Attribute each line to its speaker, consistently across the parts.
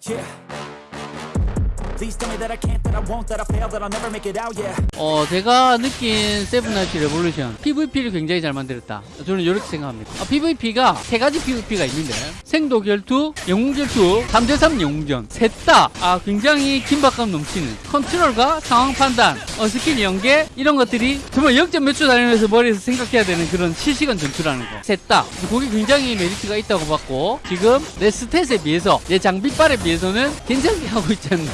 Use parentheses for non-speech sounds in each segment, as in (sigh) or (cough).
Speaker 1: 그
Speaker 2: 어, 제가 느낀 세븐나이츠 레볼루션 PVP를 굉장히 잘 만들었다. 저는 이렇게 생각합니다. 아, PVP가 세 가지 PVP가 있는데 생도 결투, 영웅 결투, 3대3 영웅전 셋 다 아, 굉장히 긴박감 넘치는 컨트롤과 상황 판단, 어, 스킬 연계 이런 것들이 정말 0점 몇초 다니면서 머리에서 생각해야 되는 그런 실시간 전투라는 거. 셋 다. 그게 굉장히 메리트가 있다고 봤고 지금 내 stat에 비해서 내 장비빨에 비해서는 괜찮게 하고 있지 않나.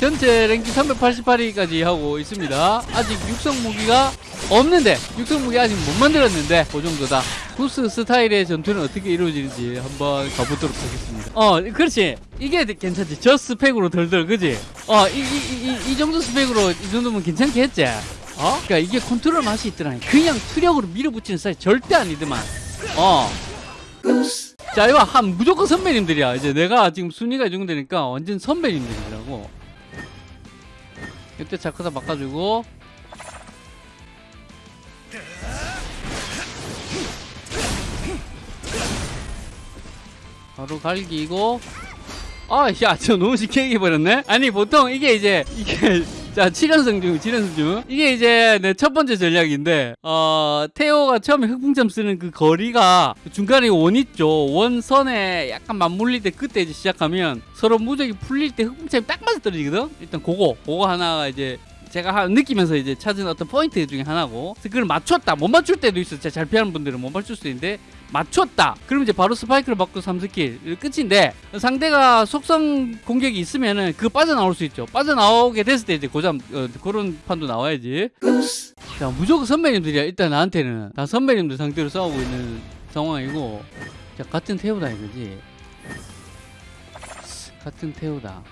Speaker 2: 전체 랭킹 388위까지 하고 있습니다. 아직 6성 무기가 없는데 6성 무기 아직 못 만들었는데 그 정도다. 구스 스타일의 전투는 어떻게 이루어지는지 한번 가보도록 하겠습니다. 어, 그렇지. 이게 괜찮지. 저 스펙으로 덜덜, 그지? 어, 이, 이, 이, 정도 스펙으로 이 정도면 괜찮게 했지? 어? 그니까 이게 컨트롤 맛이 있더라니. 그냥 투력으로 밀어붙이는 스타일 절대 아니더만. 어. 자, 이거 한 무조건 선배님들이야. 이제 내가 지금 순위가 이 정도 되니까 완전 선배님들이라고. 이때 자크사 바꿔주고. 바로 갈기고. 아야 저 너무 쉽게 얘기해버렸네. 아니 보통 이게 이제 이게 자 7연승 중 7연승 중. 이게 이제 내 첫 번째 전략인데 어 테오가 처음에 흑풍참 쓰는 그 거리가 중간에 원 있죠. 원선에 약간 맞물릴 때 그때 이제 시작하면 서로 무적이 풀릴 때 흑풍참이 딱 맞아 떨어지거든? 일단 그거 그거 하나가 이제 제가 하- 느끼면서 이제 찾은 어떤 포인트 중에 하나고. 그걸 맞췄다. 못 맞출 때도 있어. 잘 피하는 분들은 못 맞출 수 있는데 맞췄다. 그럼 이제 바로 스파이크를 받고 3스킬 끝인데 상대가 속성 공격이 있으면은 그거 빠져나올 수 있죠. 빠져나오게 됐을 때 이제 고잠 어, 그런 판도 나와야지. 자 무조건 선배님들이야 일단 나한테는. 다 선배님들 상대로 싸우고 있는 상황이고. 자 같은 태우다 이거지. 같은 태우다.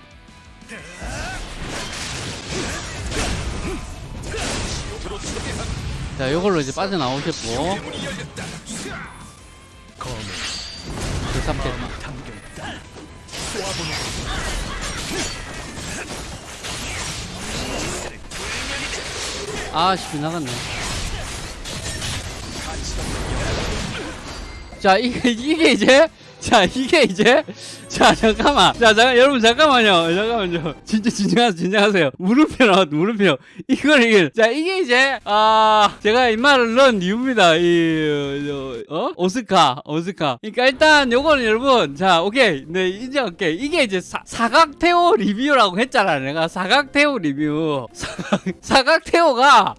Speaker 2: 자 요걸로 이제 빠져나오셨고 그 삼대 아씨 빗나갔네. 자 이게 이게 이제? 자 이게 이제 자 잠깐만. 자 잠깐 여러분 잠깐만요. 잠깐만요. 진짜 진정하세요 진정하세요. 물음표 나왔 물음표. 이걸 이게 자 이게 이제 아 제가 이 말을 넣은 이유입니다. 이 어, 어? 오스카 오스카. 그러니까 일단 요거는 여러분 자 오케이. 네 인정할게 이게 이제 사, 사각태오 리뷰라고 했잖아 내가. 사각태오 리뷰. 사각, 사각태오가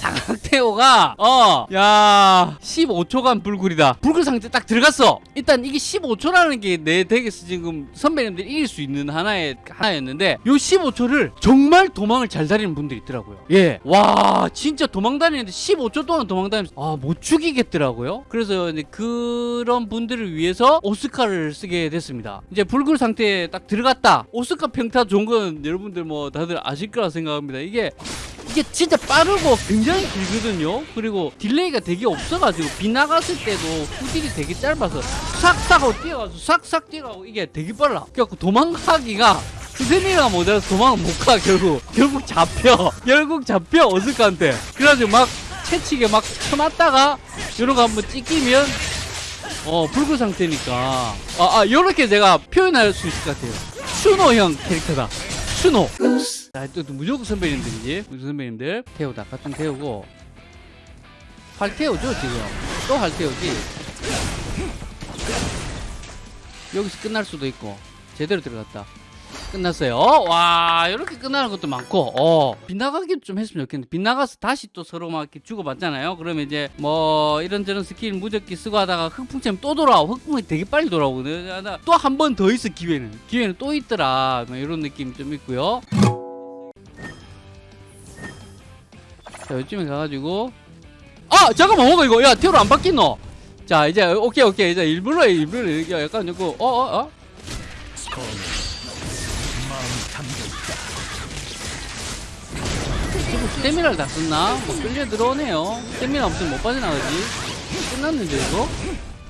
Speaker 2: 사각태오가 어 야 15초간 불굴이다. 불굴 상태 딱 들어갔어. 일단 이게 15초라는 게 내 덱에서 지금 선배님들이 이길 수 있는 하나의 하나였는데 요 15초를 정말 도망을 잘 다니는 분들이 있더라고요. 예와 진짜 도망 다니는데 15초 동안 도망 다니면서 아못 죽이겠더라고요. 그래서 이제 그런 분들을 위해서 오스카를 쓰게 됐습니다. 이제 불굴 상태에 딱 들어갔다. 오스카 평타 좋은 건 여러분들 뭐 다들 아실 거라 생각합니다. 이게 이게 진짜 빠르고 굉장히 길거든요. 그리고 delay가 되게 없어가지고 빗나갔을 때도 후딜이 되게 짧아서 싹싹 하고 뛰어가서 싹싹 뛰어가고 이게 되게 빨라. 그래갖고 도망가기가 스테미가 모자라서 도망을 못 가. 결국 결국 잡혀. (laughs) 결국 잡혀 어스카한테. 그래가지고 막 채치게 막 쳐맞다가 이런 거 한번 찍히면 어 불구 상태니까. 아, 아 요렇게 제가 표현할 수 있을 것 같아요. 슈노형 캐릭터다 슈노 자, 또, 또 무조건 선배님들이지. 무조건 선배님들. 태우다. 같은 태우고. 활 태우죠, 지금. 또 활 태우지. 여기서 끝날 수도 있고. 제대로 들어갔다. 끝났어요. 어, 와, 이렇게 끝나는 것도 많고, 어, 빗나가기 좀 했으면 좋겠는데, 빗나가서 다시 또 서로 막 이렇게 주고받잖아요. 그러면 이제, 뭐, 이런저런 스킬 무적기 쓰고 하다가 흑풍처럼 또 돌아오고, 흑풍이 되게 빨리 돌아오거든. 또 한 번 더 있어, 기회는. 기회는 또 있더라. 뭐 이런 느낌 좀 있고요. 자, 요쯤에 가가지고 아 잠깐만 뭐가 이거 야 테러 안 바뀌노 자 이제 오케이 오케이 이제 일부러 해, 일부러 약간 이거 어어 어? 지금 스태미나를 다 썼나? 뭐 끌려 들어오네요 스태미나 없으면 못 빠져나가지 끝났는데 이거?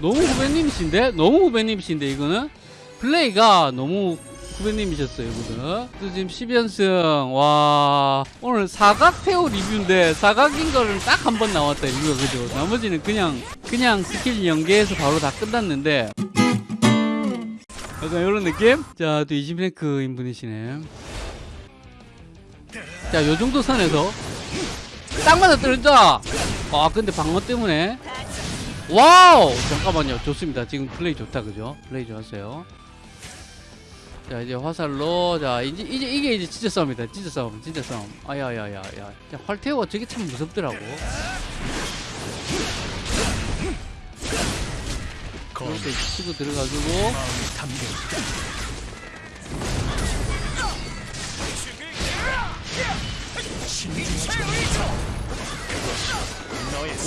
Speaker 2: 너무 후배님이신데? 너무 후배님이신데 이거는? 플레이가 너무 후배님이셨어요 이분은 또 지금 10연승 와 오늘 사각 태우 리뷰인데 사각인 거를 딱 한 번 나왔다 리뷰가 그죠 나머지는 그냥 그냥 스킬 연계해서 바로 다 끝났는데 약간 이런 느낌? 자, 또 20랭크인 분이시네. 자, 요 정도 선에서 딱 맞아 떨어져. 아, 근데 방어 때문에. 와우! 잠깐만요. 좋습니다. 지금 플레이 좋다, 그죠? 플레이 좋았어요. 자, 이제 화살로, 자, 이제, 이제, 이게 이제 진짜 싸움이다. 진짜 싸움, 진짜 싸움. 아야야야야. 야, 활태우가 저게 참 무섭더라고. 이렇게 치고 들어가지고.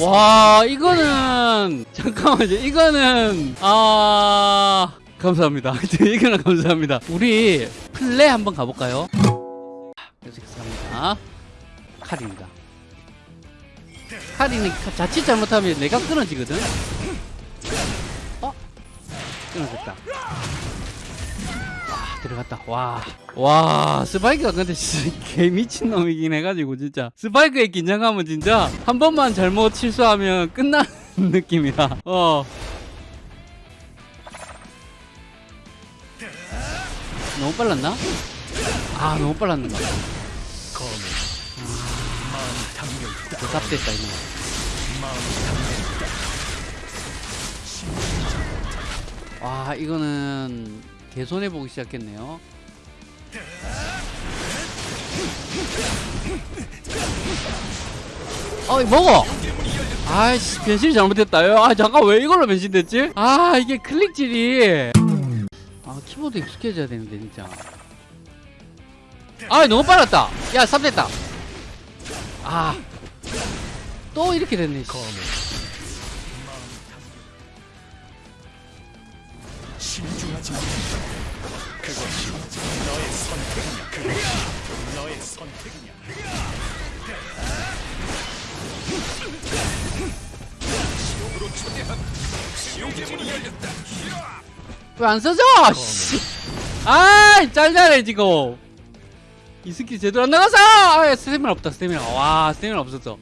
Speaker 2: 와 이거는 잠깐만요 이거는 아 감사합니다. (laughs) 이거는 감사합니다. 우리 플레이 한번 가볼까요? 계속합니다. 칼입니다. 칼이는 자칫 잘못하면 내가 끊어지거든? 어? 끊어졌다. 와 들어갔다. 와. 와 스파이크가 근데 진짜 개 미친놈이긴 해가지고 진짜. 스파이크의 긴장감은 진짜 한 번만 잘못 실수하면 끝나는 (laughs) 느낌이야. 어. 너무 빨랐나? 아 너무 빨랐는가 대답됐다 이거 와 이거는 개손해 보기 시작했네요. 어이 먹어. 아이씨 변신이 잘못했다. 아 잠깐 왜 이걸로 변신됐지? 아 이게 클릭질이 아 키보드 익숙해져야 되는데 진짜. 아 너무 빨랐다. 야 삽됐다. 아또 이렇게 됐네. 씨.
Speaker 3: 하지 않는다. 그것이 너의 선택이냐? 그것이 너의 선택이냐? 지옥으로 초대한 지옥의 문이 열렸다.
Speaker 2: 왜 안 써져? 씨. 아이 짤짤해 지금 이 스킬 제대로 안 나가서 아 스태미나 없다 스태미나 와 스태미나 없었어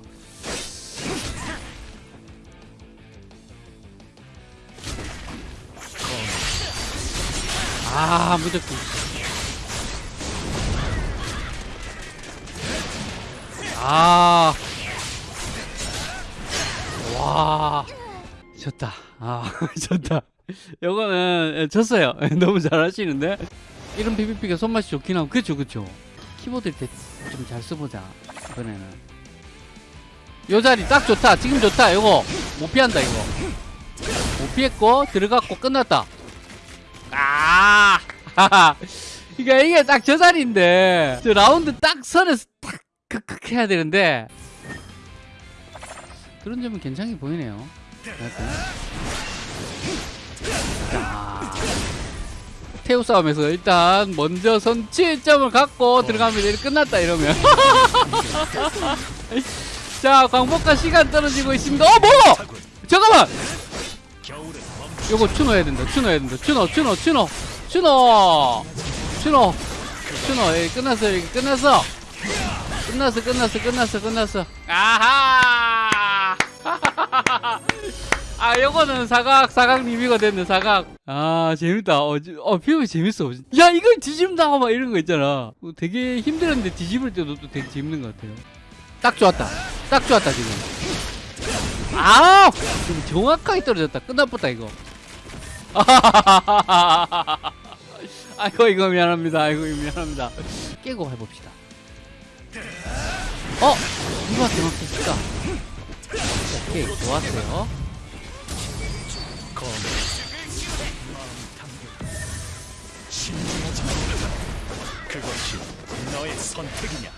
Speaker 2: 아 무조건 아. 와. 졌다. 아, (laughs) 졌다. 요거는 예, 졌어요. (laughs) 너무 잘하시는데 이런 PVP가 손맛이 좋긴 하고 그쵸 그쵸. 키보드 때좀잘 써보자 이번에는. 요 자리 딱 좋다. 지금 좋다. 요거 못 피한다 이거. 못 피했고 들어갔고 끝났다. 아. (laughs) 그러니까 이게 딱 저 자리인데 저 라운드 딱 선에서 딱 크크 해야 되는데 그런 점은 괜찮게 보이네요. 태우 싸움에서 일단 먼저 선취점을 갖고 들어가면 이제 끝났다 이러면. (laughs) 자, 광복과 시간 떨어지고 있습니다. 어, 뭐? 잠깐만. 요거 추노 해야 된다. 추노 해야 된다. 추노, 추노, 추노, 추노, 추노, 추노. 예, 끝났어. 여기 끝났어. 끝났어, 끝났어, 끝났어, 끝났어. 아하! (laughs) 아, 요거는 사각, 사각 리뷰가 됐네, 사각. 아, 재밌다. 어, 지- 어 피우기 재밌어. 야, 이걸 뒤집다. 막 이런 거 있잖아. 어, 되게 힘들었는데 뒤집을 때도 또 되게 재밌는 것 같아요. 딱 좋았다. 딱 좋았다, 지금. 아우! 좀 정확하게 떨어졌다. 끝나버다, 이거. (laughs) 아이고, 이거 미안합니다. 아이고, 이거 미안합니다. 깨고 해봅시다. 어? 누가 대박했을까? 오케이, 좋았어요.
Speaker 3: 그것이 너의 선택이냐?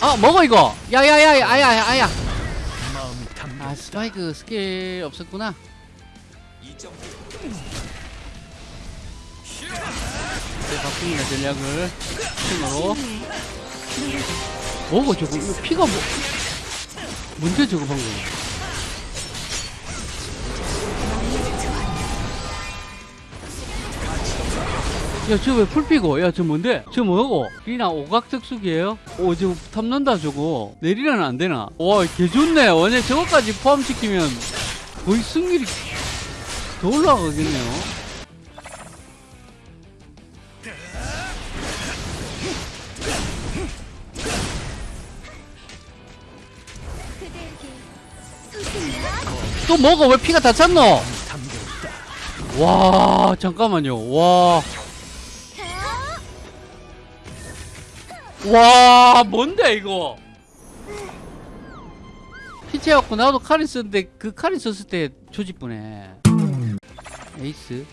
Speaker 2: 아, 먹어, 이거! 야야야, 아야, 아야. 아, 스파이크 스킬 없었구나. 네, 바꿉니다, 전략을. 팀으로. 뭐고, 저거? 이거 피가 뭐. 뭔데, 저거 방금? 저 왜 풀피고? 야, 저 뭔데? 저 뭐고? 리나 오각특수기예요? 오, 저거 탐난다, 저거. 내리라는 안 되나? 와, 개 좋네. 원래 저거까지 포함시키면 거의 승률이 더 올라가겠네요. 또 뭐가 왜 피가 다 찼노? 와, 잠깐만요. 와. 와, 뭔데, 이거? 피치해갖고 나도 카린 썼는데 그 카린 썼을 때 조집부네. 에이스.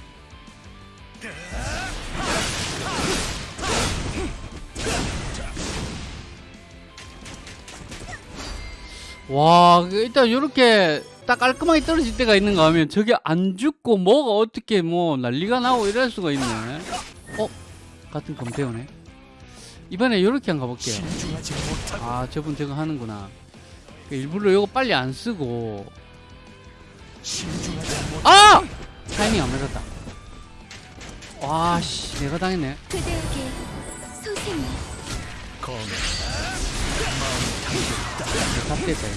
Speaker 2: 와, 그 일단 요렇게 딱 깔끔하게 떨어질 때가 있는가 하면 저게 안 죽고 뭐가 어떻게 뭐 난리가 나고 이럴 수가 있네. 어? 같은 검태오네. 이번에 요렇게 한번 가볼게요. 아, 저분 저거 하는구나. 그 일부러 요거 빨리 안 쓰고. 아! 타이밍 안 맞았다. 와, 씨, 내가 당했네. 답됐다.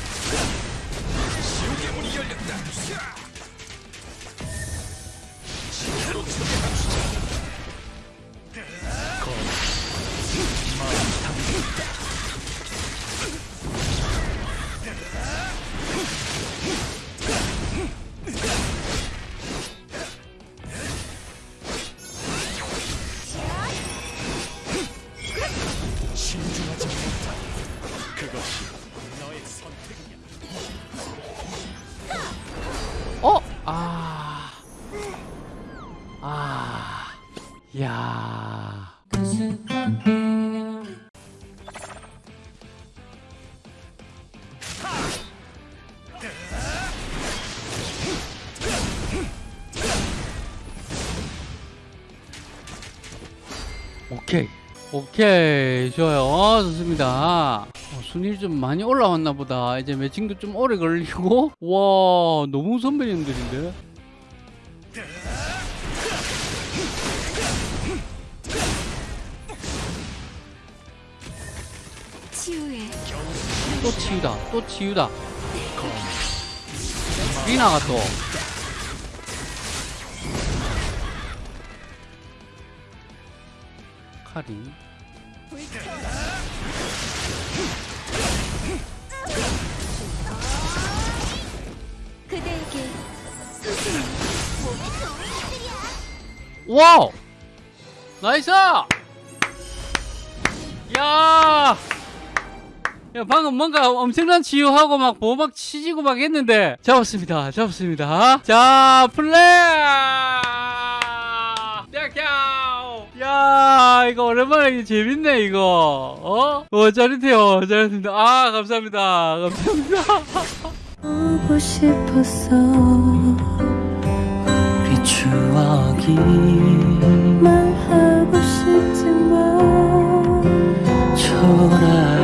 Speaker 2: 아. 야. 오케이. 오케이. 좋아요. 어, 좋습니다. 어, 순위 좀 많이 올라왔나 보다. 이제 매칭도 좀 오래 걸리고. 와, 너무 선배님들인데? 또 치유다. 또 치유다. 리나가 또. 카린.
Speaker 4: 그대에게
Speaker 2: 와우! 나이스! 야! 야, 방금 뭔가 엄청난 치유하고 막 보호막 치지고 막 했는데. 잡았습니다. 잡았습니다. 자 플레이! 야 이거 오랜만에 재밌네 이거. 어? 어 짜릿해요. 짜릿합니다. 아 감사합니다. 감사합니다.
Speaker 4: 보고 싶었어
Speaker 5: 그 추억이
Speaker 4: 말하고 싶지만 초라